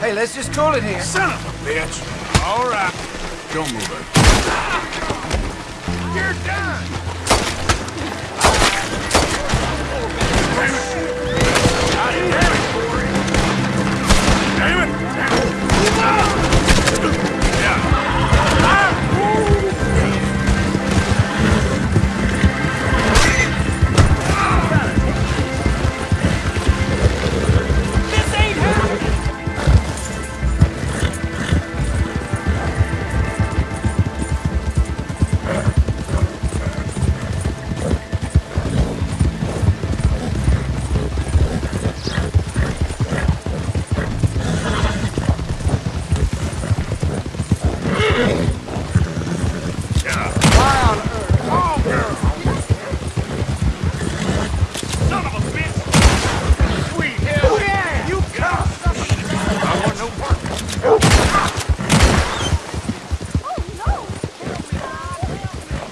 Hey, let's just call it here. Son of a bitch! All right. Don't move it. You're done!